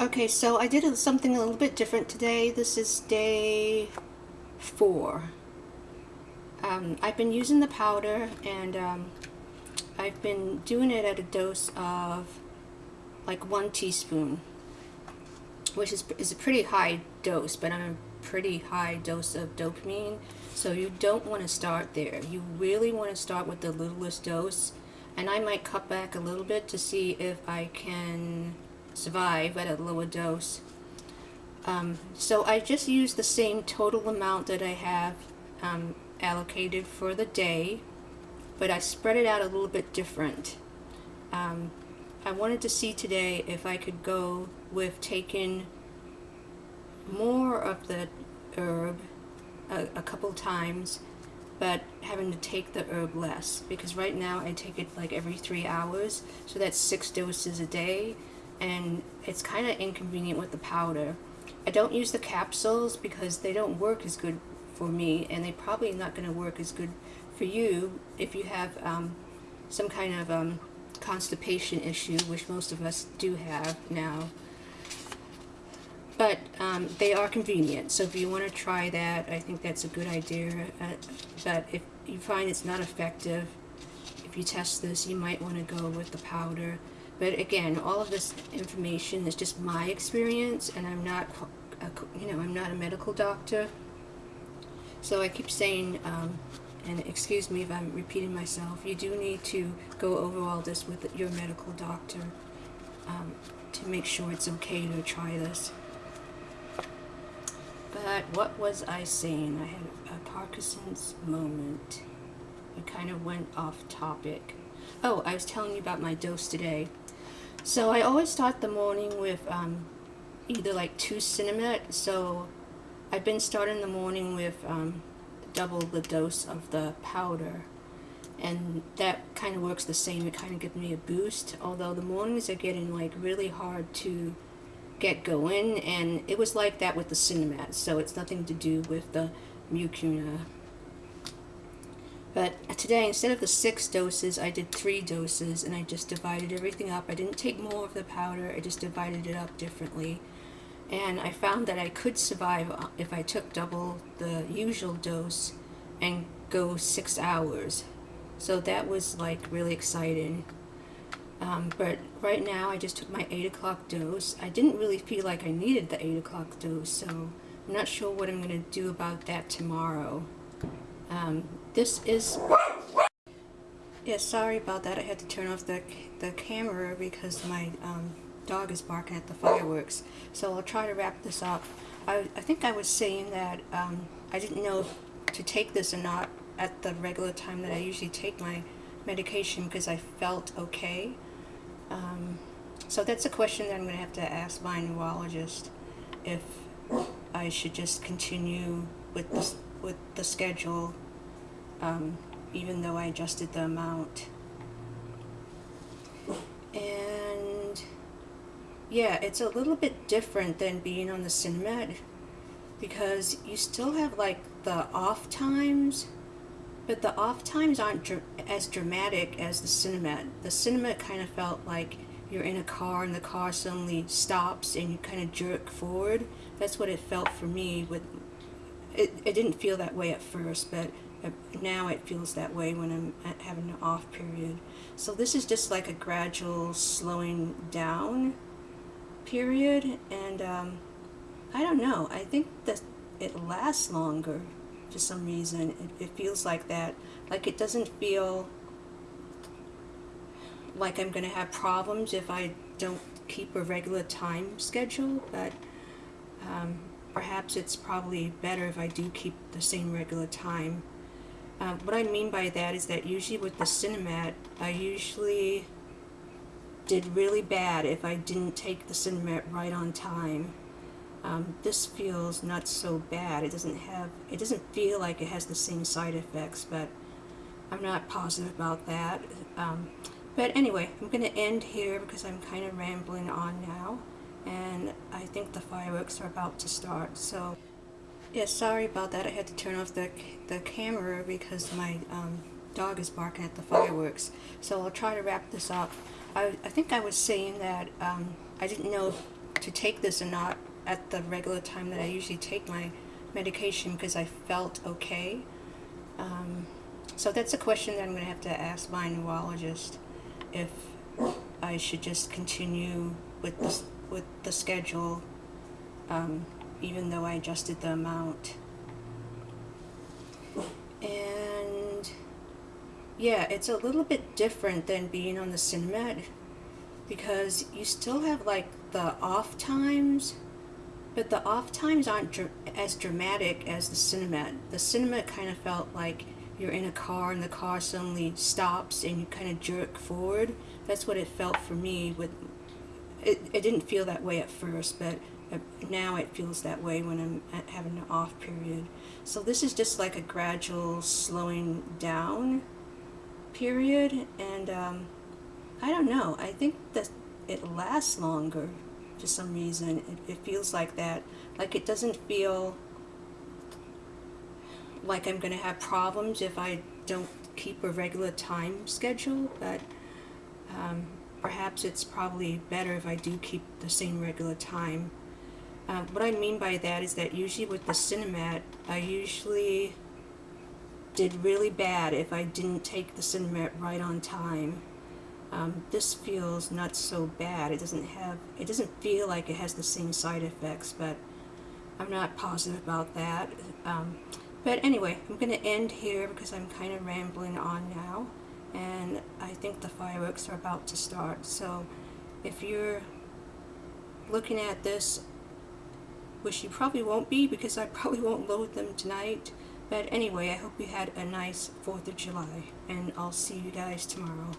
Okay, so I did something a little bit different today. This is day four. Um, I've been using the powder and um, I've been doing it at a dose of like one teaspoon, which is, is a pretty high dose, but I'm a pretty high dose of dopamine. So you don't want to start there. You really want to start with the littlest dose. And I might cut back a little bit to see if I can survive at a lower dose. Um, so I just use the same total amount that I have um, allocated for the day, but I spread it out a little bit different. Um, I wanted to see today if I could go with taking more of the herb a, a couple times but having to take the herb less because right now I take it like every three hours so that's six doses a day and it's kind of inconvenient with the powder. I don't use the capsules because they don't work as good for me and they probably not going to work as good for you if you have um, some kind of um, constipation issue, which most of us do have now. But um, they are convenient, so if you want to try that, I think that's a good idea. Uh, but if you find it's not effective, if you test this, you might want to go with the powder. But again, all of this information is just my experience, and I'm not, a, you know, I'm not a medical doctor. So I keep saying, um, and excuse me if I'm repeating myself, you do need to go over all this with your medical doctor um, to make sure it's okay to try this. But what was I saying? I had a Parkinson's moment. I kind of went off topic. Oh, I was telling you about my dose today. So I always start the morning with um, either like two Sinemet. So I've been starting the morning with um, double the dose of the powder. And that kind of works the same. It kind of gives me a boost. Although the mornings are getting like really hard to get going. And it was like that with the Sinemet. So it's nothing to do with the Mucuna but today, instead of the six doses, I did three doses, and I just divided everything up. I didn't take more of the powder, I just divided it up differently. And I found that I could survive uh, if I took double the usual dose and go six hours. So that was like really exciting. Um, but right now I just took my 8 o'clock dose. I didn't really feel like I needed the 8 o'clock dose, so I'm not sure what I'm going to do about that tomorrow. Um, this is... Yeah, sorry about that. I had to turn off the, the camera because my um, dog is barking at the fireworks. So I'll try to wrap this up. I, I think I was saying that um, I didn't know to take this or not at the regular time that I usually take my medication because I felt okay. Um, so that's a question that I'm going to have to ask my neurologist if I should just continue with the, with the schedule um, even though I adjusted the amount. And yeah, it's a little bit different than being on the Sinemet because you still have like the off times, but the off times aren't dr as dramatic as the Sinemet. The Sinemet kind of felt like you're in a car and the car suddenly stops and you kind of jerk forward. That's what it felt for me with it, it didn't feel that way at first, but now it feels that way when I'm having an off period. So this is just like a gradual slowing down period, and um, I don't know, I think that it lasts longer for some reason. It, it feels like that, like it doesn't feel like I'm going to have problems if I don't keep a regular time schedule, but um, perhaps it's probably better if I do keep the same regular time. Uh, what I mean by that is that usually with the Sinemet, I usually did really bad if I didn't take the Sinemet right on time. Um, this feels not so bad. It doesn't have, it doesn't feel like it has the same side effects, but I'm not positive about that. Um, but anyway, I'm going to end here because I'm kind of rambling on now and I think the fireworks are about to start. So, yeah, sorry about that. I had to turn off the, the camera because my um, dog is barking at the fireworks. So I'll try to wrap this up. I, I think I was saying that um, I didn't know to take this or not at the regular time that I usually take my medication because I felt okay. Um, so that's a question that I'm going to have to ask my neurologist if I should just continue with the, with the schedule um, even though I adjusted the amount. And yeah, it's a little bit different than being on the Sinemet because you still have like the off times, but the off times aren't dr- as dramatic as the Sinemet. The Sinemet kind of felt like you're in a car and the car suddenly stops and you kind of jerk forward. That's what it felt for me. With it, it didn't feel that way at first, but now it feels that way when I'm having an off period. So this is just like a gradual slowing down period, and um, I don't know. I think that it lasts longer for some reason. It, it feels like that. Like it doesn't feel like I'm going to have problems if I don't keep a regular time schedule, but um, perhaps it's probably better if I do keep the same regular time. Um, what I mean by that is that usually with the Sinemet, I usually did really bad if I didn't take the Sinemet right on time. Um, this feels not so bad. It doesn't have, it doesn't feel like it has the same side effects, but I'm not positive about that. Um, but anyway, I'm going to end here because I'm kind of rambling on now, and I think the fireworks are about to start. So if you're looking at this, which you probably won't be because I probably won't load them tonight. But anyway, I hope you had a nice 4th of July, and I'll see you guys tomorrow.